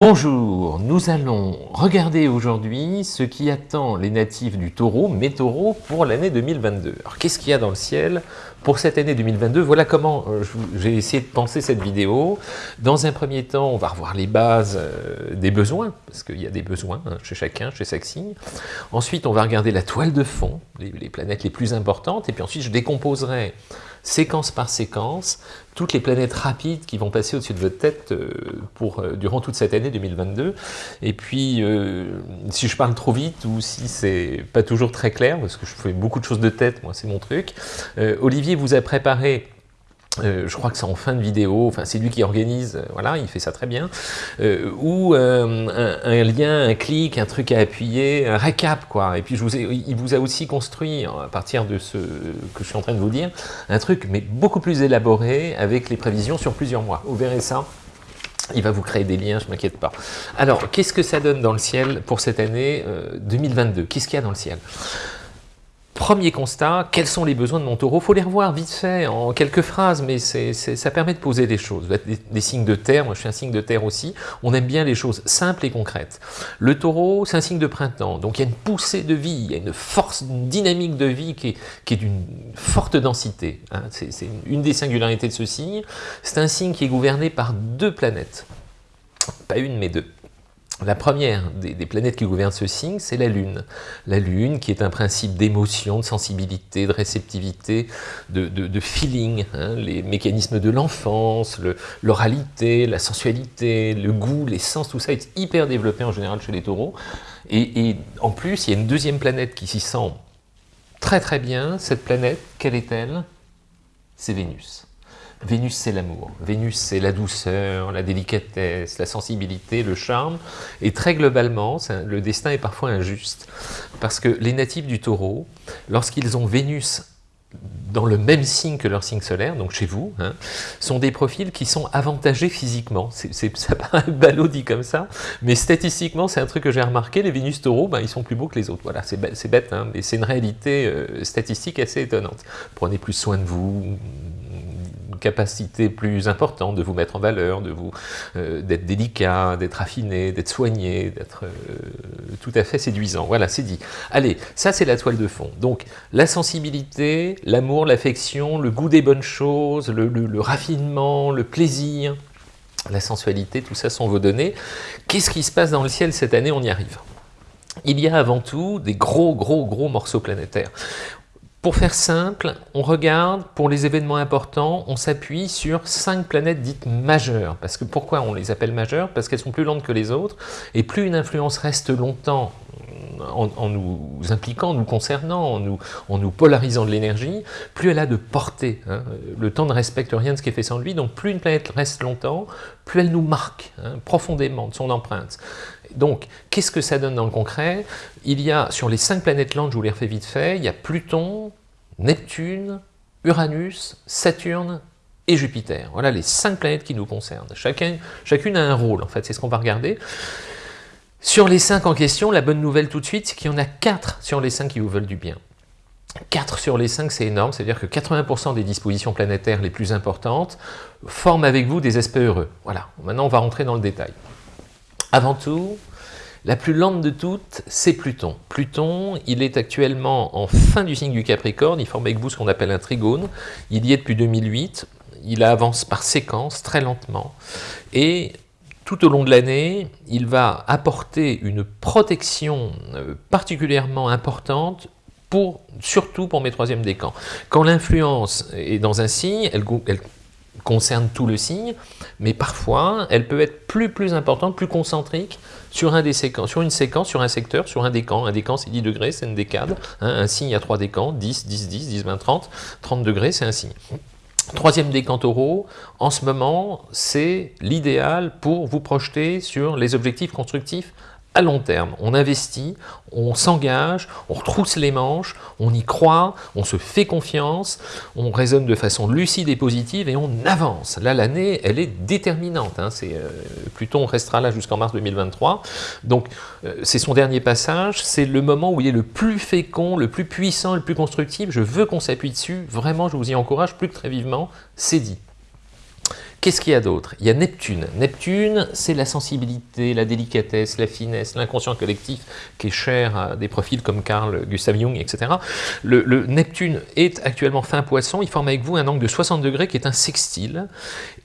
Bonjour, nous allons regarder aujourd'hui ce qui attend les natifs du taureau, mes taureaux, pour l'année 2022. Alors qu'est-ce qu'il y a dans le ciel pour cette année 2022 Voilà comment euh, j'ai essayé de penser cette vidéo. Dans un premier temps, on va revoir les bases euh, des besoins, parce qu'il y a des besoins hein, chez chacun, chez signe. Ensuite, on va regarder la toile de fond, les planètes les plus importantes, et puis ensuite je décomposerai séquence par séquence, toutes les planètes rapides qui vont passer au-dessus de votre tête euh, pour, euh, durant toute cette année 2022. Et puis, euh, si je parle trop vite ou si c'est pas toujours très clair, parce que je fais beaucoup de choses de tête, moi c'est mon truc, Olivier vous a préparé euh, je crois que c'est en fin de vidéo, enfin c'est lui qui organise, euh, voilà, il fait ça très bien, euh, ou un, lien, un clic, un truc à appuyer, un récap quoi, et puis il vous a aussi construit, à partir de ce que je suis en train de vous dire, un truc mais beaucoup plus élaboré, avec les prévisions sur plusieurs mois, vous verrez ça, il va vous créer des liens, je m'inquiète pas. Alors, qu'est-ce que ça donne dans le ciel pour cette année 2022 Qu'est-ce qu'il y a dans le ciel? Premier constat, quels sont les besoins de mon taureau? Il faut les revoir vite fait, en quelques phrases, mais ça permet de poser des choses. Des, signes de terre, moi je suis un signe de terre aussi, on aime bien les choses simples et concrètes. Le taureau, c'est un signe de printemps, donc il y a une poussée de vie, il y a une force, une dynamique de vie qui est, d'une forte densité. Hein. C'est une des singularités de ce signe. C'est un signe qui est gouverné par deux planètes. Pas une, mais deux. La première des, planètes qui gouvernent ce signe, c'est la Lune. La Lune, qui est un principe d'émotion, de sensibilité, de réceptivité, de, feeling, hein, les mécanismes de l'enfance, l'oralité, la sensualité, le goût, les sens, tout ça est hyper développé en général chez les taureaux. Et, et en plus, il y a une deuxième planète qui s'y sent très très bien. Cette planète, quelle est-elle? C'est Vénus. Vénus, c'est l'amour. Vénus, c'est la douceur, la délicatesse, la sensibilité, le charme. Et très globalement, le destin est parfois injuste. Parce que les natifs du taureau, lorsqu'ils ont Vénus dans le même signe que leur signe solaire, donc chez vous, hein, sont des profils qui sont avantagés physiquement. Ça paraît ballot dit comme ça, mais statistiquement, c'est un truc que j'ai remarqué, les Vénus taureaux, ben, ils sont plus beaux que les autres. Voilà, c'est bête, hein, mais c'est une réalité euh, statistique assez étonnante. Prenez plus soin de vous, capacité plus importante de vous mettre en valeur, de vous euh, d'être délicat, d'être affiné, d'être soigné, d'être euh, tout à fait séduisant. Voilà, c'est dit. Allez, ça c'est la toile de fond. Donc la sensibilité, l'amour, l'affection, le goût des bonnes choses, le, raffinement, le plaisir, la sensualité, tout ça sont vos données. Qu'est-ce qui se passe dans le ciel cette année? On y arrive. Il y a avant tout des gros, gros, gros morceaux planétaires. Pour faire simple, on regarde, pour les événements importants, on s'appuie sur cinq planètes dites majeures. Parce que pourquoi on les appelle majeures? Parce qu'elles sont plus lentes que les autres, et plus une influence reste longtemps en, nous impliquant, en nous concernant, en nous, polarisant de l'énergie, plus elle a de portée. Hein. Le temps ne respecte rien de ce qui est fait sans lui, donc plus une planète reste longtemps, plus elle nous marque hein, profondément de son empreinte. Donc, qu'est-ce que ça donne dans le concret? Il y a, sur les cinq planètes lentes, je vous les refais vite fait, il y a Pluton, Neptune, Uranus, Saturne et Jupiter. Voilà les cinq planètes qui nous concernent. Chacun, chacune a un rôle, en fait, c'est ce qu'on va regarder. Sur les cinq en question, la bonne nouvelle tout de suite, c'est qu'il y en a quatre sur les cinq qui vous veulent du bien. 4 sur les 5, c'est énorme, c'est-à-dire que 80% des dispositions planétaires les plus importantes forment avec vous des aspects heureux. Voilà, maintenant on va rentrer dans le détail. Avant tout, la plus lente de toutes, c'est Pluton. Pluton, il est actuellement en fin du signe du Capricorne, il forme avec vous ce qu'on appelle un trigone, il y est depuis 2008, il avance par séquence, très lentement, et tout au long de l'année, il va apporter une protection euh, particulièrement importante surtout pour mes troisièmes décans. Quand l'influence est dans un signe, elle, concerne tout le signe, mais parfois, elle peut être plus, plus importante, plus concentrique sur, un des sur une séquence, sur un secteur, sur un décan. Un décan, c'est 10 degrés, c'est une décade. Hein. un signe a 3 décans, 10, 10, 10, 10, 20, 30. 30 degrés, c'est un signe. Troisième décan taureau, en ce moment, c'est l'idéal pour vous projeter sur les objectifs constructifs long terme. On investit, on s'engage, on retrousse les manches, on y croit, on se fait confiance, on raisonne de façon lucide et positive et on avance. Là, l'année, elle est déterminante. Hein. Euh, Pluton restera là jusqu'en mars 2023. Donc, euh, c'est son dernier passage. C'est le moment où il est le plus fécond, le plus puissant, le plus constructif. Je veux qu'on s'appuie dessus. Vraiment, je vous y encourage plus que très vivement. C'est dit. Qu'est-ce qu'il y a d'autre? Il y a Neptune. Neptune, c'est la sensibilité, la délicatesse, la finesse, l'inconscient collectif qui est cher à des profils comme Carl Gustav Jung, etc. Le, le Neptune est actuellement fin poisson, il forme avec vous un angle de 60 degrés qui est un sextile.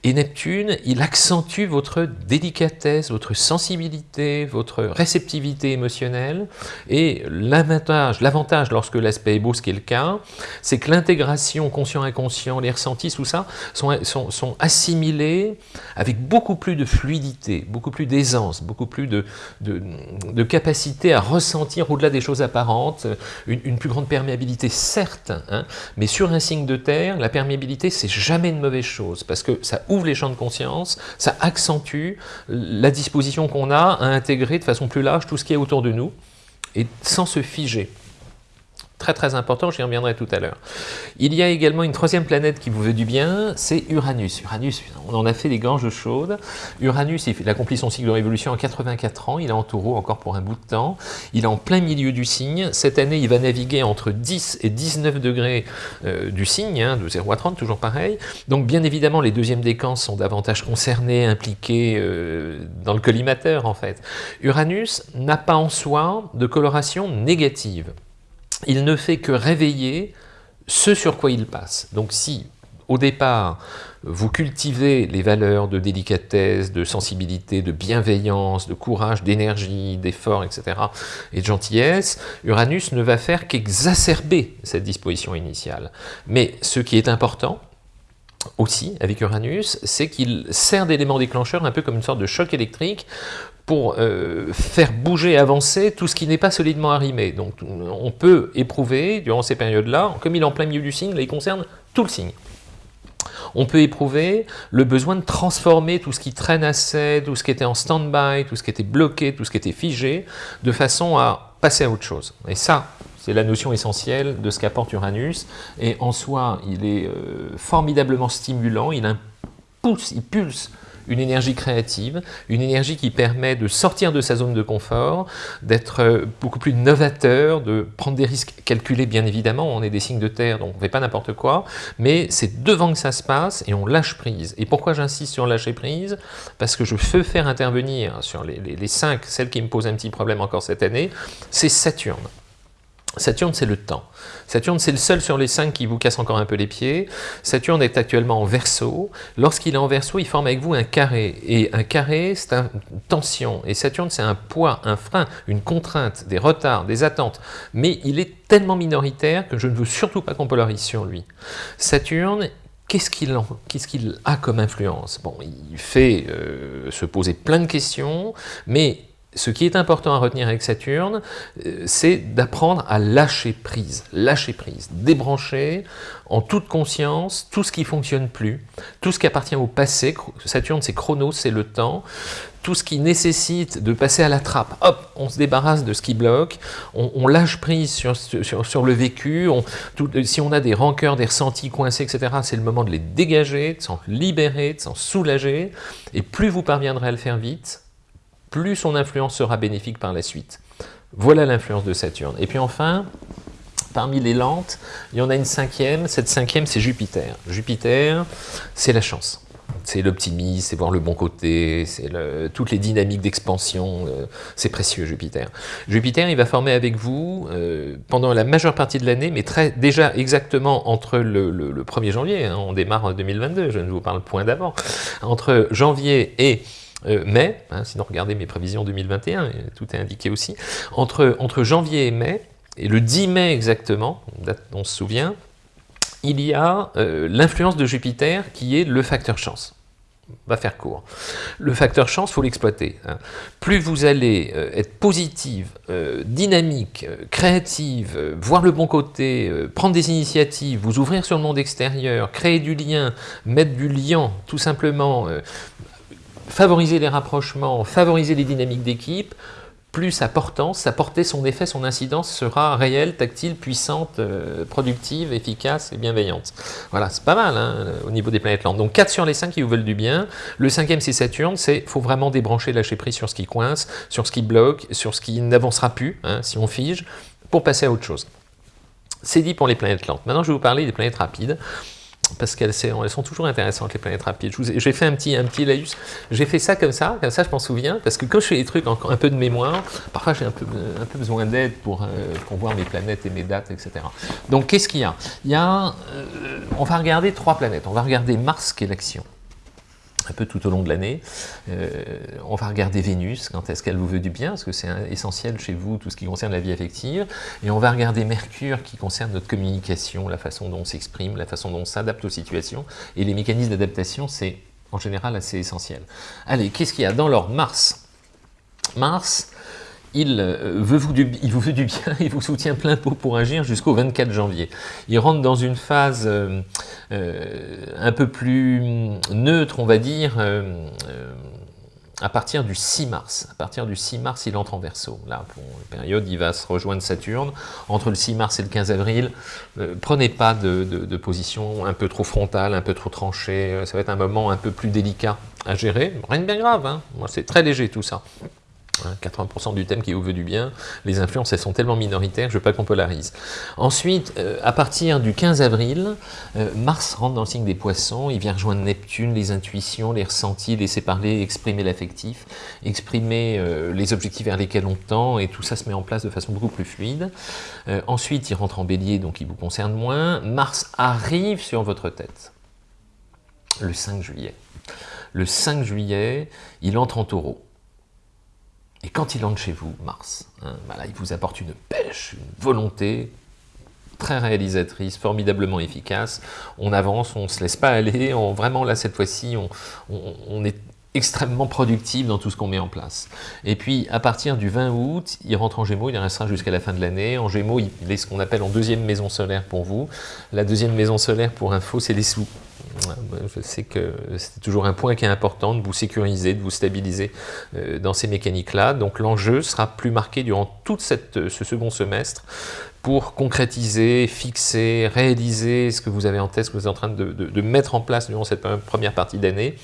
Et Neptune, il accentue votre délicatesse, votre sensibilité, votre réceptivité émotionnelle. Et l'avantage, l'avantage lorsque l'aspect est beau, ce qui est le cas, c'est que l'intégration conscient-inconscient, les ressentis, tout ça, sont, assimilés avec beaucoup plus de fluidité, beaucoup plus d'aisance, beaucoup plus de, capacité à ressentir au-delà des choses apparentes, une, plus grande perméabilité, certes, hein, mais sur un signe de terre, la perméabilité, c'est jamais une mauvaise chose, parce que ça les champs de conscience, ça accentue la disposition qu'on a à intégrer de façon plus large tout ce qui est autour de nous, et sans se figer très très important, j'y reviendrai tout à l'heure. Il y a également une troisième planète qui vous veut du bien, c'est Uranus. Uranus, on en a fait des gorges chaudes. Uranus, il accomplit son cycle de révolution en 84 ans, il est en taureau encore pour un bout de temps. Il est en plein milieu du signe. Cette année, il va naviguer entre 10 et 19 degrés euh, du signe, hein, de 0 à 30, toujours pareil. Donc bien évidemment, les deuxièmes décans sont davantage concernés, impliqués euh, dans le collimateur en fait. Uranus n'a pas en soi de coloration négative il ne fait que réveiller ce sur quoi il passe. Donc si, au départ, vous cultivez les valeurs de délicatesse, de sensibilité, de bienveillance, de courage, d'énergie, d'effort, etc., et de gentillesse, Uranus ne va faire qu'exacerber cette disposition initiale. Mais ce qui est important, aussi avec Uranus, c'est qu'il sert d'élément déclencheur un peu comme une sorte de choc électrique pour euh, faire bouger, avancer tout ce qui n'est pas solidement arrimé. Donc on peut éprouver, durant ces périodes-là, comme il est en plein milieu du signe, là il concerne tout le signe. On peut éprouver le besoin de transformer tout ce qui traîne assez, tout ce qui était en stand-by, tout ce qui était bloqué, tout ce qui était figé, de façon à passer à autre chose. Et ça, c'est la notion essentielle de ce qu'apporte Uranus. Et en soi, il est euh, formidablement stimulant, il impulse, il pulse une énergie créative, une énergie qui permet de sortir de sa zone de confort, d'être euh, beaucoup plus novateur, de prendre des risques calculés bien évidemment, on est des signes de terre donc on ne fait pas n'importe quoi, mais c'est devant que ça se passe et on lâche prise. Et pourquoi j'insiste sur lâcher prise? Parce que je veux faire intervenir sur les, cinq, celles qui me posent un petit problème encore cette année, c'est Saturne. Saturne, c'est le temps. Saturne, c'est le seul sur les cinq qui vous casse encore un peu les pieds. Saturne est actuellement en verso. Lorsqu'il est en verso, il forme avec vous un carré. Et un carré, c'est une tension. Et Saturne, c'est un poids, un frein, une contrainte, des retards, des attentes. Mais il est tellement minoritaire que je ne veux surtout pas qu'on polarise sur lui. Saturne, qu'est-ce qu'il qu a comme influence? Bon, il fait euh, se poser plein de questions, mais ce qui est important à retenir avec Saturne, euh, c'est d'apprendre à lâcher prise, lâcher prise, débrancher en toute conscience tout ce qui ne fonctionne plus, tout ce qui appartient au passé, Saturne c'est chronos, c'est le temps, tout ce qui nécessite de passer à la trappe, hop, on se débarrasse de ce qui bloque, on, lâche prise sur, sur, le vécu, tout, si on a des rancœurs, des ressentis coincés, etc., c'est le moment de les dégager, de s'en libérer, de s'en soulager, et plus vous parviendrez à le faire vite, plus son influence sera bénéfique par la suite. Voilà l'influence de Saturne. Et puis enfin, parmi les lentes, il y en a une cinquième. Cette cinquième, c'est Jupiter. Jupiter, c'est la chance. C'est l'optimisme, c'est voir le bon côté, c'est toutes les dynamiques d'expansion, euh, c'est précieux Jupiter. Jupiter, il va former avec vous euh, pendant la majeure partie de l'année, mais déjà exactement entre le, 1er janvier, hein, on démarre en 2022, je ne vous parle point d'avant, entre janvier et mai, hein, sinon regardez mes prévisions 2021, tout est indiqué aussi, entre, entre janvier et mai, et le 10 mai exactement, date dont on se souvient, il y a euh, l'influence de Jupiter qui est le facteur chance. On va faire court. Le facteur chance, il faut l'exploiter. Hein. Plus vous allez euh, être positive, dynamique, créative, voir le bon côté, prendre des initiatives, vous ouvrir sur le monde extérieur, créer du lien, mettre du lien, tout simplement, favoriser les rapprochements, favoriser les dynamiques d'équipe, plus sa portance, sa portée, son effet, son incidence sera réelle, tactile, puissante, euh, productive, efficace et bienveillante. Voilà, c'est pas mal hein, au niveau des planètes lentes. Donc 4 sur les 5 qui vous veulent du bien. Le cinquième, c'est Saturne, c'est faut vraiment débrancher, lâcher prise sur ce qui coince, sur ce qui bloque, sur ce qui n'avancera plus, hein, si on fige, pour passer à autre chose. C'est dit pour les planètes lentes. Maintenant, je vais vous parler des planètes rapides. Parce qu'elles sont toujours intéressantes, les planètes rapides. J'ai fait un petit, un petit laïus, j'ai fait ça comme ça, comme ça je m'en souviens, parce que quand je fais des trucs encore un peu de mémoire, parfois j'ai un peu, un peu besoin d'aide pour, euh, voir mes planètes et mes dates, etc. Donc qu'est-ce qu'il y a? Il y a, euh, on va regarder trois planètes, on va regarder Mars qui est l'action, un peu tout au long de l'année. Euh, on va regarder Vénus, quand est-ce qu'elle vous veut du bien, parce que c'est essentiel chez vous, tout ce qui concerne la vie affective. Et on va regarder Mercure, qui concerne notre communication, la façon dont on s'exprime, la façon dont on s'adapte aux situations. Et les mécanismes d'adaptation, c'est en général assez essentiel. Allez, qu'est-ce qu'il y a dans l'ordre Mars? Mars, il, euh, veut vous du, veut du bien, il vous soutient plein pot pour agir jusqu'au 24 janvier. Il rentre dans une phase euh, euh, un peu plus neutre, on va dire, à partir du 6 mars. À partir du 6 mars, il entre en Verseau. Là, pour une période, il va se rejoindre Saturne. Entre le 6 mars et le 15 avril, prenez pas de, position un peu trop frontale, un peu trop tranchée. Ça va être un moment un peu plus délicat à gérer. Rien de bien grave, hein. c'est très léger tout ça. 80% hein, du thème qui vous veut du bien, les influences elles sont tellement minoritaires, je veux pas qu'on polarise. Ensuite, euh, à partir du 15 avril, euh, Mars rentre dans le signe des poissons, il vient rejoindre Neptune, les intuitions, les ressentis, laisser parler, exprimer l'affectif, exprimer euh, les objectifs vers lesquels on tend, et tout ça se met en place de façon beaucoup plus fluide. ensuite, il rentre en bélier, donc il vous concerne moins. Mars arrive sur votre tête, le 5 juillet. Le 5 juillet, il entre en taureau. Et quand il entre chez vous, Mars, hein, bah il vous apporte une pêche, une volonté très réalisatrice, formidablement efficace. On avance, on ne se laisse pas aller. Vraiment, là, cette fois-ci, on, est extrêmement productif dans tout ce qu'on met en place. Et puis, à partir du 20 août, il rentre en Gémeaux, il restera jusqu'à la fin de l'année. En Gémeaux, il est ce qu'on appelle en deuxième maison solaire pour vous. La deuxième maison solaire, pour info, c'est les sous. Je sais que c'est toujours un point qui est important de vous sécuriser, de vous stabiliser euh, dans ces mécaniques-là. Donc l'enjeu sera plus marqué durant tout ce second semestre pour concrétiser, fixer, réaliser ce que vous avez en tête, ce que vous êtes en train de, mettre en place durant cette première partie d'année.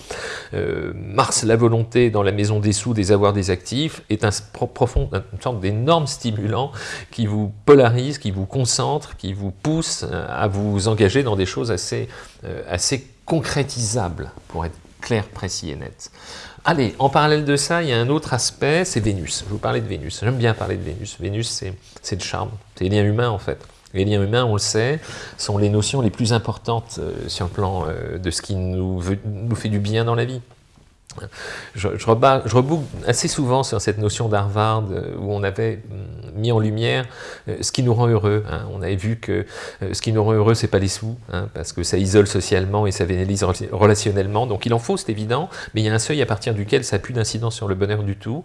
Euh, Mars, la volonté dans la maison des sous, des avoirs, des actifs, est un profond, une sorte d'énorme stimulant qui vous polarise, qui vous concentre, qui vous pousse à vous engager dans des choses assez, euh, assez concrétisables, pour être clair, précis et net. Allez, en parallèle de ça, il y a un autre aspect, c'est Vénus. Je vous parlais de Vénus. J'aime bien parler de Vénus. Vénus, c'est le charme. C'est les liens humains, en fait. Les liens humains, on le sait, sont les notions les plus importantes euh, sur le plan euh, de ce qui nous, nous fait du bien dans la vie. Je, je, reboucle assez souvent sur cette notion d'Harvard euh, où on avait hum, mis en lumière euh, ce qui nous rend heureux. Hein. On avait vu que euh, ce qui nous rend heureux, c'est pas les sous, hein, parce que ça isole socialement et ça vénalise relationnellement. Donc il en faut, c'est évident, mais il y a un seuil à partir duquel ça n'a plus d'incidence sur le bonheur du tout.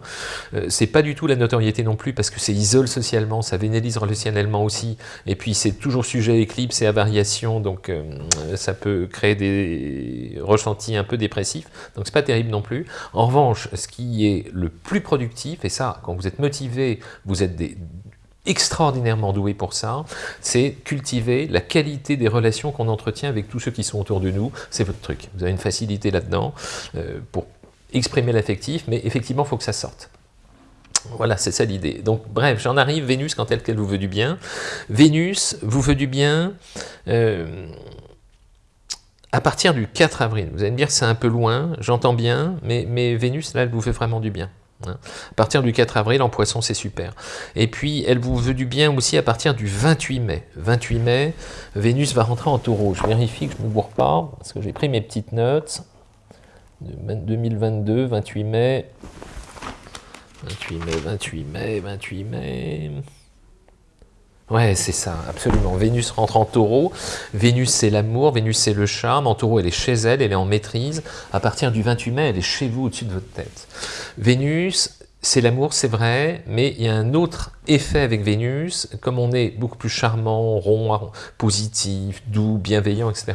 c'est pas du tout la notoriété non plus, parce que c'est isole socialement, ça vénalise relationnellement aussi, et puis c'est toujours sujet à éclipse et à variation, donc ça peut créer des ressentis un peu dépressifs. Donc c'est pas terrible non plus. En revanche, ce qui est le plus productif, et ça, quand vous êtes motivé, vous êtes extraordinairement doué pour ça, c'est cultiver la qualité des relations qu'on entretient avec tous ceux qui sont autour de nous. C'est votre truc. Vous avez une facilité là-dedans euh, pour exprimer l'affectif, mais effectivement, faut que ça sorte. Voilà, c'est ça l'idée. Donc, bref, j'en arrive, Vénus, quand elle, qu'elle vous veut du bien. Vénus vous veut du bien. Euh, à partir du 4 avril. Vous allez me dire c'est un peu loin, j'entends bien, mais, mais, Vénus, là, elle vous fait vraiment du bien. Hein. À partir du 4 avril, en poisson, c'est super. Et puis, elle vous veut du bien aussi à partir du 28 mai. 28 mai, Vénus va rentrer en taureau. Je vérifie que je ne me bourre pas, parce que j'ai pris mes petites notes. 2022, 28 mai. 28 mai, 28 mai, 28 mai... Ouais, c'est ça, absolument. Vénus rentre en taureau. Vénus, c'est l'amour. Vénus, c'est le charme. En taureau, elle est chez elle, elle est en maîtrise. À partir du 28 mai, elle est chez vous, au-dessus de votre tête. Vénus, c'est l'amour, c'est vrai, mais il y a un autre effet avec Vénus. Comme on est beaucoup plus charmant, rond, positif, doux, bienveillant, etc.,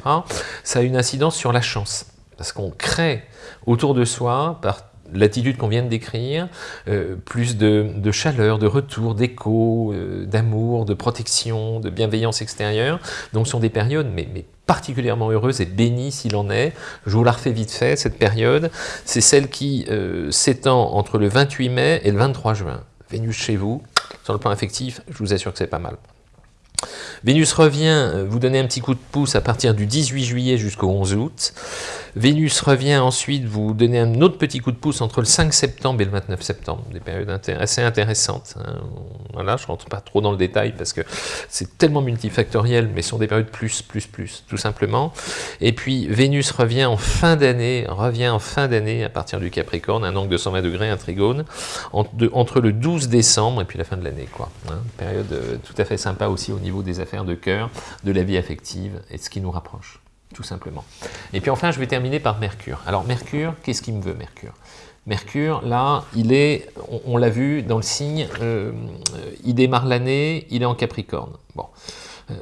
ça a une incidence sur la chance. Parce qu'on crée autour de soi, par l'attitude qu'on vient de décrire, euh, plus de, chaleur, de retour, d'écho, euh, d'amour, de protection, de bienveillance extérieure. Donc ce sont des périodes mais, particulièrement heureuses et bénies s'il en est. Je vous la refais vite fait, cette période. C'est celle qui euh, s'étend entre le 28 mai et le 23 juin. Vénus chez vous, sur le plan affectif, je vous assure que c'est pas mal. Vénus revient vous donner un petit coup de pouce à partir du 18 juillet jusqu'au 11 août. Vénus revient ensuite vous donner un autre petit coup de pouce entre le 5 septembre et le 29 septembre, des périodes assez intéressantes. Hein. Je ne rentre pas trop dans le détail parce que c'est tellement multifactoriel, mais ce sont des périodes plus, plus, plus, tout simplement. Et puis Vénus revient en fin d'année, revient en fin d'année à partir du Capricorne, un angle de 120 degrés, un trigone, entre le 12 décembre et puis la fin de l'année. Hein. Période euh, tout à fait sympa aussi au niveau des affaires de cœur, de la vie affective et de ce qui nous rapproche tout simplement. Et puis enfin, je vais terminer par Mercure. Alors Mercure, qu'est-ce qu'il me veut Mercure? Mercure, là, il est, on, l'a vu dans le signe, euh, il démarre l'année, il est en Capricorne. Bon. Euh,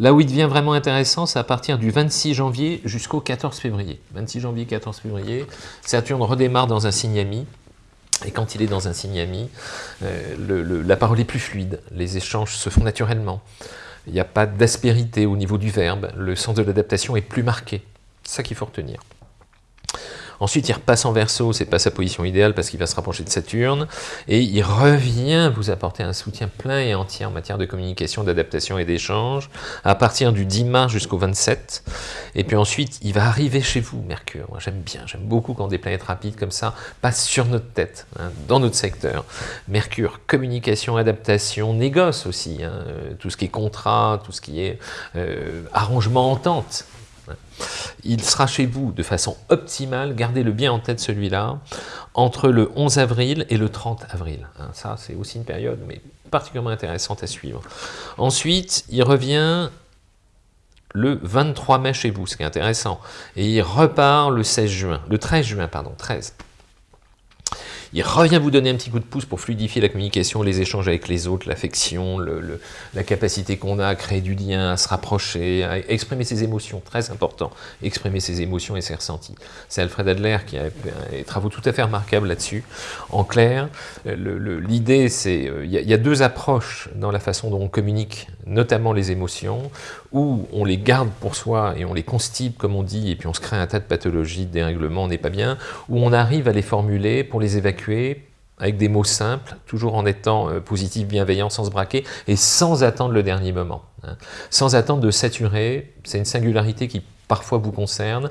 là où il devient vraiment intéressant, c'est à partir du 26 janvier jusqu'au 14 février. 26 janvier, 14 février, Saturne redémarre dans un signe ami, et quand il est dans un signe ami, euh, la parole est plus fluide, les échanges se font naturellement. Il n'y a pas d'aspérité au niveau du verbe, le sens de l'adaptation est plus marqué. C'est ça qu'il faut retenir. Ensuite, il repasse en verso, c'est pas sa position idéale parce qu'il va se rapprocher de Saturne, et il revient vous apporter un soutien plein et entier en matière de communication, d'adaptation et d'échange, à partir du 10 mars jusqu'au 27, et puis ensuite, il va arriver chez vous, Mercure. Moi, j'aime bien, j'aime beaucoup quand des planètes rapides comme ça passent sur notre tête, hein, dans notre secteur. Mercure, communication, adaptation, négoce aussi, hein, tout ce qui est contrat, tout ce qui est euh, arrangement, entente, il sera chez vous de façon optimale, gardez-le bien en tête celui-là, entre le 11 avril et le 30 avril. Hein, ça, c'est aussi une période mais particulièrement intéressante à suivre. Ensuite, il revient le 23 mai chez vous, ce qui est intéressant, et il repart le 16 juin, le 13 juin, pardon, 13. Il revient vous donner un petit coup de pouce pour fluidifier la communication, les échanges avec les autres, l'affection, la capacité qu'on a à créer du lien, à se rapprocher, à exprimer ses émotions, très important, exprimer ses émotions et ses ressentis. C'est Alfred Adler qui a des travaux tout à fait remarquables là-dessus. En clair, l'idée c'est, euh, il y, a deux approches dans la façon dont on communique, notamment les émotions, où on les garde pour soi et on les constipe, comme on dit, et puis on se crée un tas de pathologies, de dérèglements, on n'est pas bien, où on arrive à les formuler pour les évacuer avec des mots simples, toujours en étant euh, positif, bienveillant, sans se braquer, et sans attendre le dernier moment. Hein. Sans attendre de saturer, c'est une singularité qui parfois vous concerne.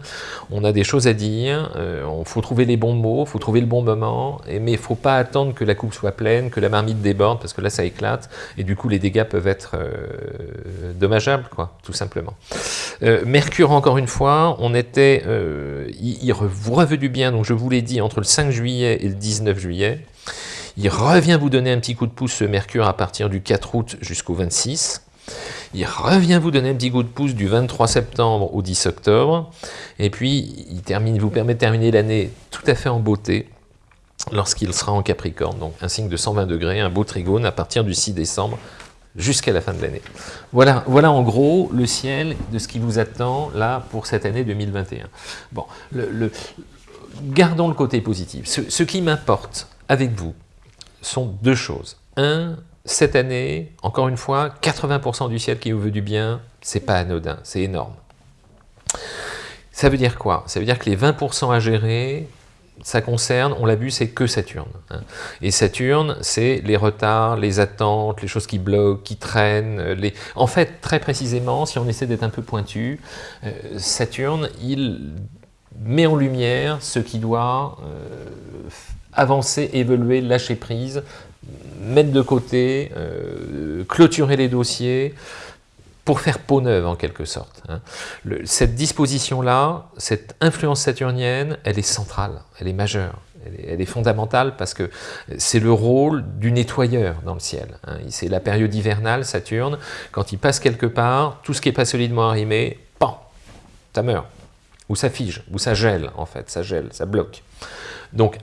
On a des choses à dire, il euh, faut trouver les bons mots, il faut trouver le bon moment, mais il ne faut pas attendre que la coupe soit pleine, que la marmite déborde, parce que là ça éclate, et du coup les dégâts peuvent être euh, dommageables, quoi, tout simplement. Euh, Mercure, encore une fois, on était, il, vous revenu du bien, donc je vous l'ai dit, entre le 5 juillet et le 19 juillet, il revient vous donner un petit coup de pouce, ce Mercure, à partir du 4 août jusqu'au 26. Il revient vous donner un petit coup de pouce du 23 septembre au 10 octobre. Et puis, il termine, vous permet de terminer l'année tout à fait en beauté lorsqu'il sera en Capricorne. Donc, un signe de 120 degrés, un beau trigone à partir du 6 décembre jusqu'à la fin de l'année. Voilà, voilà en gros le ciel de ce qui vous attend là pour cette année 2021. Bon, gardons le côté positif. Ce, ce qui m'importe avec vous sont deux choses. Un, cette année, encore une fois, 80% du ciel qui vous veut du bien, c'est pas anodin, c'est énorme. Ça veut dire quoi? Ça veut dire que les 20% à gérer, ça concerne, on l'a vu, c'est que Saturne. Hein. Et Saturne, c'est les retards, les attentes, les choses qui bloquent, qui traînent. En fait, très précisément, si on essaie d'être un peu pointu, euh, Saturne, il met en lumière ce qui doit euh, avancer, évoluer, lâcher prise, mettre de côté, euh, clôturer les dossiers, pour faire peau neuve en quelque sorte. Hein. cette disposition-là, cette influence saturnienne, elle est centrale, elle est majeure, elle est, fondamentale parce que c'est le rôle du nettoyeur dans le ciel. Hein. C'est la période hivernale, Saturne, quand il passe quelque part, tout ce qui n'est pas solidement arrimé, pan, ça meurt, ou ça fige, ou ça gèle en fait, ça gèle, ça bloque. Donc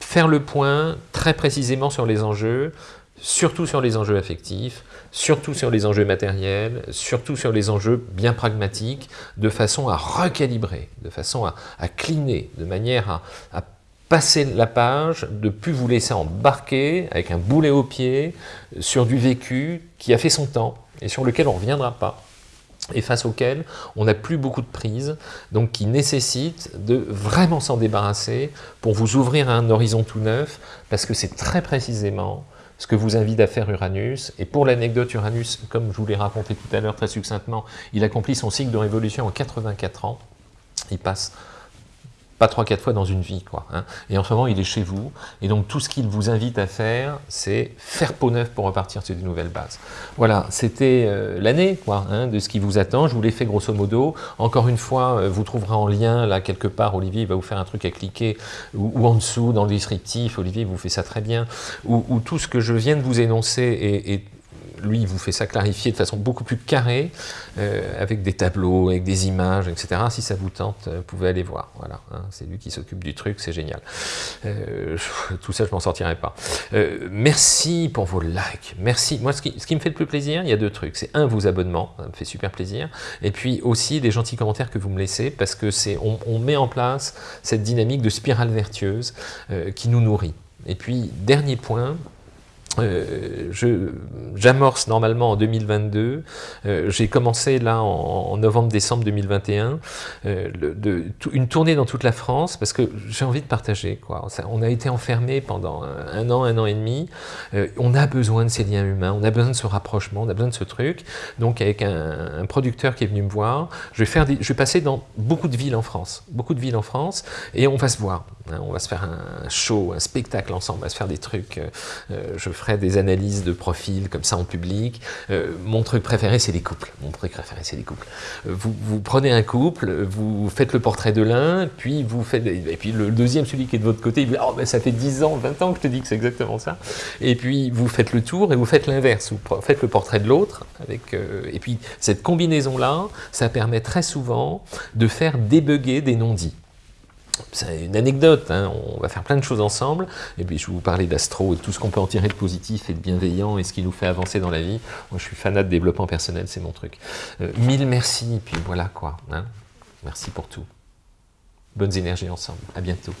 faire le point précisément sur les enjeux, surtout sur les enjeux affectifs, surtout sur les enjeux matériels, surtout sur les enjeux bien pragmatiques, de façon à recalibrer, de façon à, à cliner, de manière à, passer la page, de plus vous laisser embarquer avec un boulet au pied sur du vécu qui a fait son temps et sur lequel on ne reviendra pas et face auquel on n'a plus beaucoup de prise, donc qui nécessite de vraiment s'en débarrasser pour vous ouvrir à un horizon tout neuf, parce que c'est très précisément ce que vous invite à faire Uranus. Et pour l'anecdote, Uranus, comme je vous l'ai raconté tout à l'heure très succinctement, il accomplit son cycle de révolution en 84 ans. Il passe pas trois, quatre fois dans une vie, quoi. Hein. Et en ce moment, il est chez vous, et donc tout ce qu'il vous invite à faire, c'est faire peau neuve pour repartir sur des nouvelles bases. Voilà, c'était euh, l'année, hein, de ce qui vous attend. Je vous l'ai fait grosso modo. Encore une fois, euh, vous trouverez en lien, là, quelque part, Olivier va vous faire un truc à cliquer, ou, en dessous, dans le descriptif, Olivier vous fait ça très bien, où, tout ce que je viens de vous énoncer est lui, vous fait ça clarifier de façon beaucoup plus carrée, euh, avec des tableaux, avec des images, etc. Si ça vous tente, euh, vous pouvez aller voir. Voilà, hein, c'est lui qui s'occupe du truc, c'est génial. Euh, tout ça, je m'en sortirai pas. merci pour vos likes. Merci. Moi, ce qui, me fait le plus plaisir, il y a deux trucs. C'est un, vos abonnements, ça me fait super plaisir. Et puis aussi, les gentils commentaires que vous me laissez, parce que c'est, on, met en place cette dynamique de spirale vertueuse qui nous nourrit. Et puis, dernier point, euh, j'amorce normalement en 2022, euh, j'ai commencé là en, novembre-décembre 2021, euh, une tournée dans toute la France, parce que j'ai envie de partager. On a été enfermés pendant un, an, un an et demi, on a besoin de ces liens humains, on a besoin de ce rapprochement, on a besoin de ce truc, donc avec un, producteur qui est venu me voir, je vais, faire je vais passer dans beaucoup de villes en France, beaucoup de villes en France, et on va se voir, hein. on va se faire un show, un spectacle ensemble, on va se faire des trucs, je ferai des analyses de profil comme ça en public. Euh, mon truc préféré, c'est les couples. Mon truc préféré, c'est les couples. Euh, vous, prenez un couple, vous faites le portrait de l'un, puis vous faites... Et puis le deuxième, celui qui est de votre côté, il dit oh, ben, ça fait 10 ans, 20 ans que je te dis que c'est exactement ça ». Et puis vous faites le tour et vous faites l'inverse. Vous faites le portrait de l'autre. euh, Et puis cette combinaison-là, ça permet très souvent de faire débugger des non-dits c'est une anecdote, hein. on va faire plein de choses ensemble, et puis je vais vous parler d'astro et tout ce qu'on peut en tirer de positif et de bienveillant et ce qui nous fait avancer dans la vie. Moi je suis fanat de développement personnel, c'est mon truc. Euh, mille merci, puis voilà quoi. Hein. Merci pour tout. Bonnes énergies ensemble, à bientôt.